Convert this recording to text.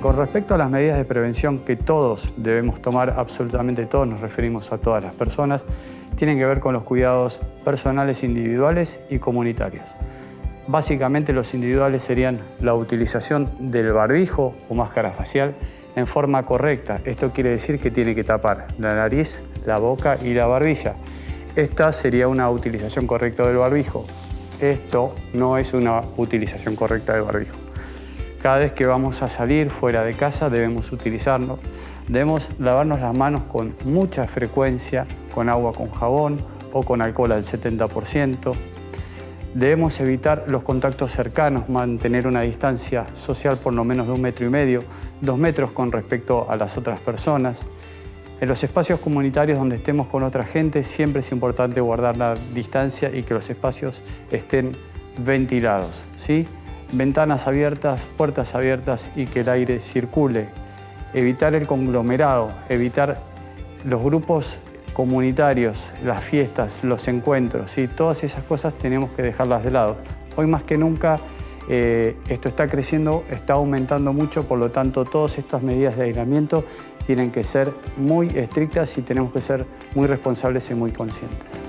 con respecto a las medidas de prevención que todos debemos tomar, absolutamente todos, nos referimos a todas las personas, tienen que ver con los cuidados personales individuales y comunitarios. Básicamente los individuales serían la utilización del barbijo o máscara facial en forma correcta. Esto quiere decir que tiene que tapar la nariz, la boca y la barbilla. Esta sería una utilización correcta del barbijo. Esto no es una utilización correcta del barbijo. Cada vez que vamos a salir fuera de casa debemos utilizarlo. Debemos lavarnos las manos con mucha frecuencia, con agua con jabón o con alcohol al 70%. Debemos evitar los contactos cercanos, mantener una distancia social por lo menos de un metro y medio, dos metros con respecto a las otras personas. En los espacios comunitarios donde estemos con otra gente siempre es importante guardar la distancia y que los espacios estén ventilados. ¿sí? Ventanas abiertas, puertas abiertas y que el aire circule. Evitar el conglomerado, evitar los grupos comunitarios, las fiestas, los encuentros, ¿sí? todas esas cosas tenemos que dejarlas de lado. Hoy más que nunca eh, esto está creciendo, está aumentando mucho, por lo tanto todas estas medidas de aislamiento tienen que ser muy estrictas y tenemos que ser muy responsables y muy conscientes.